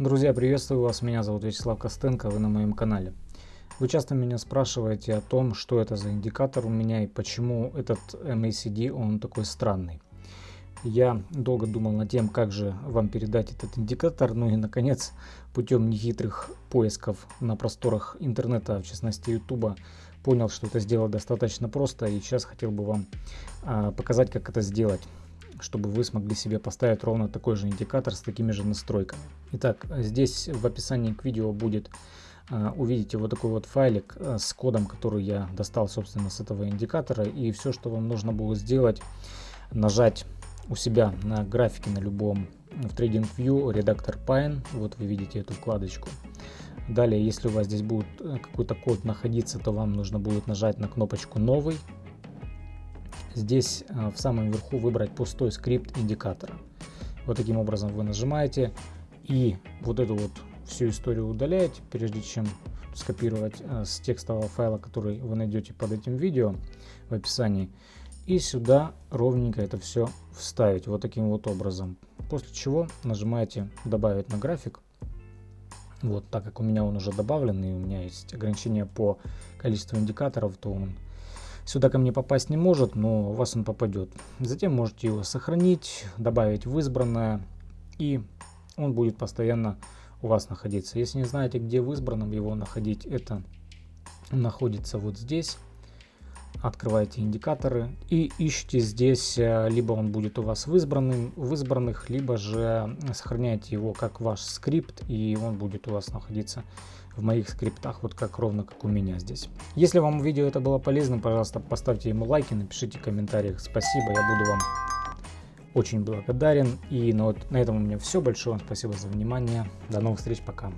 Друзья, приветствую вас, меня зовут Вячеслав Костенко, вы на моем канале. Вы часто меня спрашиваете о том, что это за индикатор у меня и почему этот MACD, он такой странный. Я долго думал над тем, как же вам передать этот индикатор, ну и наконец, путем нехитрых поисков на просторах интернета, в частности ютуба, понял, что это сделать достаточно просто и сейчас хотел бы вам а, показать, как это сделать чтобы вы смогли себе поставить ровно такой же индикатор с такими же настройками. Итак, здесь в описании к видео будет а, увидите вот такой вот файлик а, с кодом, который я достал, собственно, с этого индикатора. И все, что вам нужно было сделать, нажать у себя на графике на любом в TradingView редактор Pine. Вот вы видите эту вкладочку. Далее, если у вас здесь будет э, какой-то код находиться, то вам нужно будет нажать на кнопочку «Новый» здесь э, в самом верху выбрать пустой скрипт индикатора. Вот таким образом вы нажимаете и вот эту вот всю историю удаляете, прежде чем скопировать э, с текстового файла, который вы найдете под этим видео в описании. И сюда ровненько это все вставить вот таким вот образом. После чего нажимаете добавить на график. Вот, так как у меня он уже добавлен и у меня есть ограничение по количеству индикаторов, то он сюда ко мне попасть не может, но у вас он попадет. Затем можете его сохранить, добавить в избранное, и он будет постоянно у вас находиться. Если не знаете, где в избранном его находить, это находится вот здесь. Открываете индикаторы и ищите здесь, э, либо он будет у вас в, избранным, в избранных, либо же сохраняйте его как ваш скрипт, и он будет у вас находиться в моих скриптах, вот как ровно как у меня здесь. Если вам видео это было полезным, пожалуйста, поставьте ему лайки, напишите в комментариях спасибо, я буду вам очень благодарен. И на, вот, на этом у меня все. Большое вам спасибо за внимание. До новых встреч, пока.